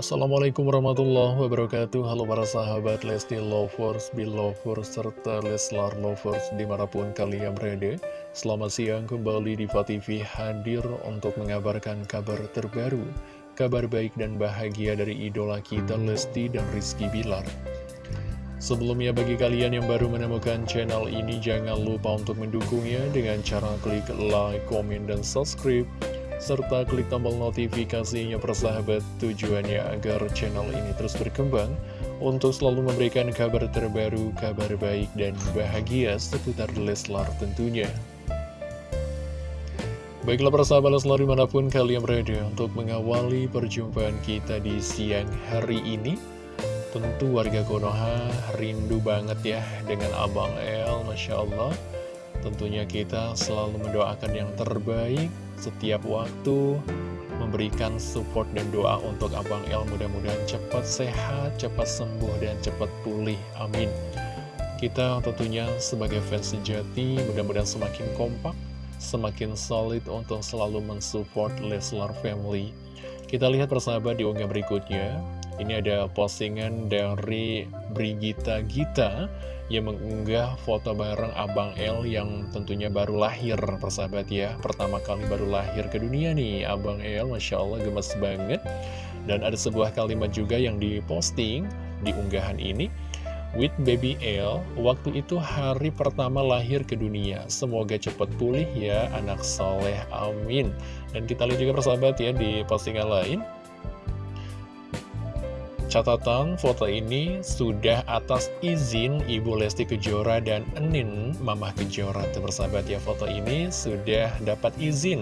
Assalamualaikum warahmatullahi wabarakatuh. Halo para sahabat Lesti Lovers, Belovers, serta Leslar Lovers di mana pun kalian berada. Selamat siang kembali di TV hadir untuk mengabarkan kabar terbaru Kabar baik dan bahagia dari idola kita Lesti dan Rizky Bilar. Sebelumnya bagi kalian yang baru menemukan channel ini Jangan lupa untuk mendukungnya dengan cara klik like, komen, dan subscribe serta klik tombol notifikasinya persahabat tujuannya agar channel ini terus berkembang untuk selalu memberikan kabar terbaru, kabar baik dan bahagia seputar Leslar tentunya. Baiklah persahabat Leslar di mana pun kalian berada untuk mengawali perjumpaan kita di siang hari ini Tentu warga Konoha rindu banget ya dengan Abang El, Masya Allah Tentunya kita selalu mendoakan yang terbaik setiap waktu memberikan support dan doa untuk Abang El mudah-mudahan cepat sehat, cepat sembuh, dan cepat pulih. Amin. Kita tentunya sebagai fans sejati mudah-mudahan semakin kompak, semakin solid untuk selalu mensupport Leslar Family. Kita lihat persahabat di unggah berikutnya. Ini ada postingan dari Brigita Gita yang mengunggah foto bareng Abang L yang tentunya baru lahir persahabat ya. Pertama kali baru lahir ke dunia nih Abang L Masya Allah gemes banget. Dan ada sebuah kalimat juga yang diposting di unggahan ini. With baby L waktu itu hari pertama lahir ke dunia. Semoga cepat pulih ya anak soleh amin. Dan kita lihat juga persahabat ya di postingan lain Catatan foto ini sudah atas izin Ibu Lesti Kejora dan Enin Mamah Kejora. Tuh bersahabat ya foto ini sudah dapat izin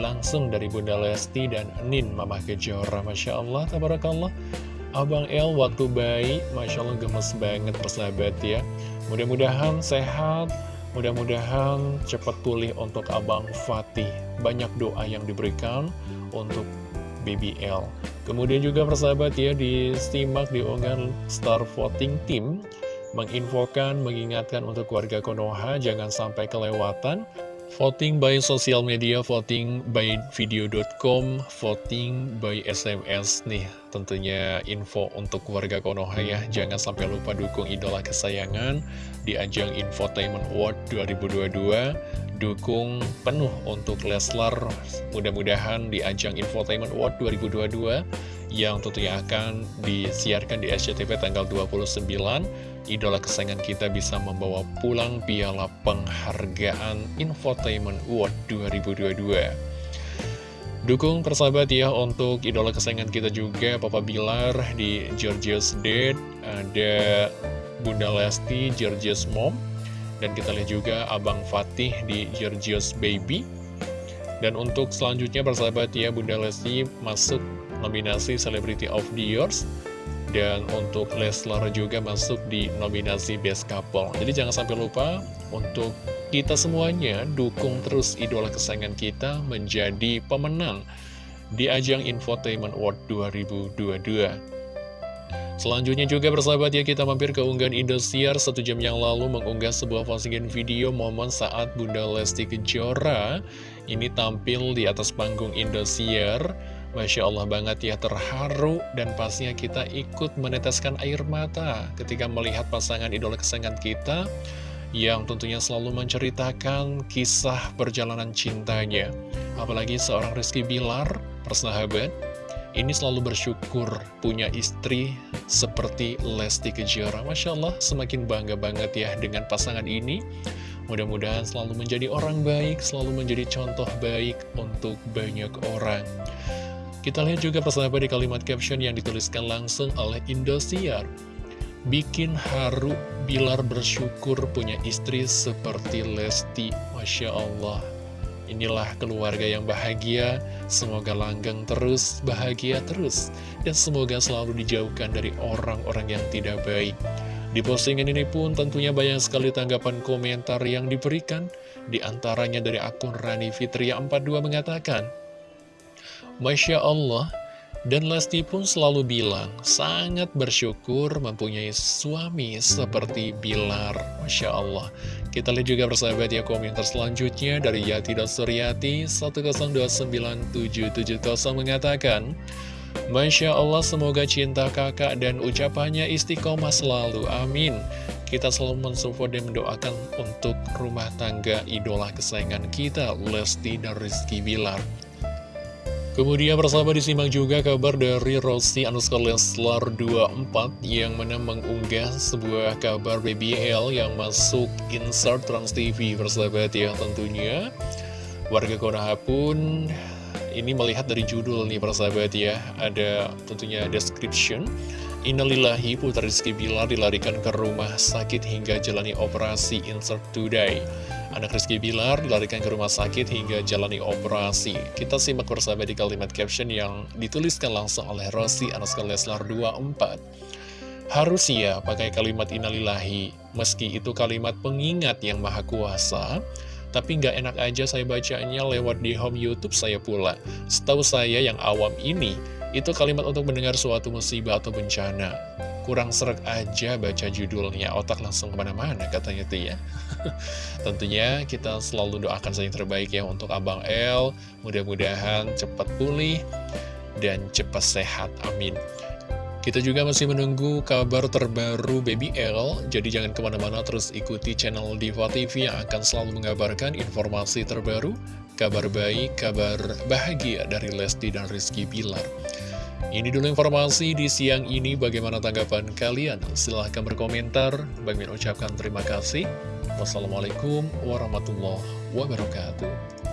langsung dari Bunda Lesti dan Enin Mamah Kejora. Masya Allah, Tabarakallah. Abang El waktu bayi, Masya Allah gemes banget persahabat ya. Mudah-mudahan sehat, mudah-mudahan cepat pulih untuk Abang Fatih. Banyak doa yang diberikan untuk BBL Kemudian juga persahabat ya disimak di unggahan Star Voting Team menginfokan, mengingatkan untuk warga Konoha jangan sampai kelewatan. Voting by sosial media, voting by video.com, voting by SMS nih tentunya info untuk warga Konoha ya. Jangan sampai lupa dukung idola kesayangan di ajang Infotainment Award 2022 Dukung penuh untuk Leslar. Mudah-mudahan di ajang Infotainment Award 2022 yang tentunya akan disiarkan di SCTV tanggal 29 idola kesayangan kita bisa membawa pulang piala penghargaan Infotainment Award 2022 Dukung persahabat ya untuk idola kesayangan kita juga Papa Bilar di Georgia's Dead Ada Bunda Lesti, Georgia's Mom Dan kita lihat juga Abang Fatih di Georgia's Baby Dan untuk selanjutnya persahabat ya Bunda Lesti masuk nominasi Celebrity of the Years dan untuk Leslar juga masuk di nominasi Best Couple. Jadi jangan sampai lupa untuk kita semuanya dukung terus idola kesayangan kita menjadi pemenang di ajang Infotainment Award 2022. Selanjutnya juga bersahabat ya kita mampir ke unggahan Indosiar. Satu jam yang lalu mengunggah sebuah postingan video momen saat Bunda Lesti Kejora ini tampil di atas panggung Indosiar. Masya Allah banget ya terharu dan pastinya kita ikut meneteskan air mata ketika melihat pasangan idola kesayangan kita yang tentunya selalu menceritakan kisah perjalanan cintanya. Apalagi seorang Rizky Bilar, persahabat, ini selalu bersyukur punya istri seperti Lesti Kejora. Masya Allah, semakin bangga banget ya dengan pasangan ini. Mudah-mudahan selalu menjadi orang baik, selalu menjadi contoh baik untuk banyak orang. Kita lihat juga persahabat di kalimat caption yang dituliskan langsung oleh Indosiar. Bikin haru Bilar bersyukur punya istri seperti Lesti. Masya Allah. Inilah keluarga yang bahagia, semoga langgeng terus, bahagia terus, dan semoga selalu dijauhkan dari orang-orang yang tidak baik. Di postingan ini pun tentunya banyak sekali tanggapan komentar yang diberikan, di antaranya dari akun Rani Fitria 42 mengatakan, Masya Allah, dan Lesti pun selalu bilang, sangat bersyukur mempunyai suami seperti Bilar. Masya Allah. Kita lihat juga bersahabat ya komentar selanjutnya dari Yati Suryati 10297770 mengatakan, Masya Allah semoga cinta kakak dan ucapannya istiqomah selalu, amin. Kita selalu mensupport dan mendoakan untuk rumah tangga idola kesayangan kita Lesti dan Rizky Bilar Kemudian bersama disimak juga kabar dari Rossi Anuska Leslar 24 yang mana mengunggah sebuah kabar BBL yang masuk insert Trans TV bersahabat ya tentunya. Warga Konoha pun ini melihat dari judul nih persahabat ya, ada tentunya description. Innalillahi Putra Rizky Bilar dilarikan ke rumah sakit hingga jalani operasi insert today. Anak Rizky Bilar dilarikan ke rumah sakit hingga jalani operasi. Kita simak bersama di kalimat caption yang dituliskan langsung oleh Rossi Anaska Leslar 24. Harus ya pakai kalimat inalilahi, meski itu kalimat pengingat yang maha kuasa, tapi nggak enak aja saya bacanya lewat di home YouTube saya pula. Setahu saya yang awam ini, itu kalimat untuk mendengar suatu musibah atau bencana kurang serak aja baca judulnya, otak langsung ke mana-mana katanya tuh ya. Tentunya kita selalu doakan saja yang terbaik ya untuk Abang L, mudah-mudahan cepat pulih dan cepat sehat, amin. Kita juga masih menunggu kabar terbaru Baby L, jadi jangan ke mana-mana terus ikuti channel Diva TV yang akan selalu mengabarkan informasi terbaru, kabar baik, kabar bahagia dari Lesti dan Rizky Pilar. Ini dulu informasi di siang ini, bagaimana tanggapan kalian? Silahkan berkomentar, bagi ucapkan terima kasih. Wassalamualaikum warahmatullahi wabarakatuh.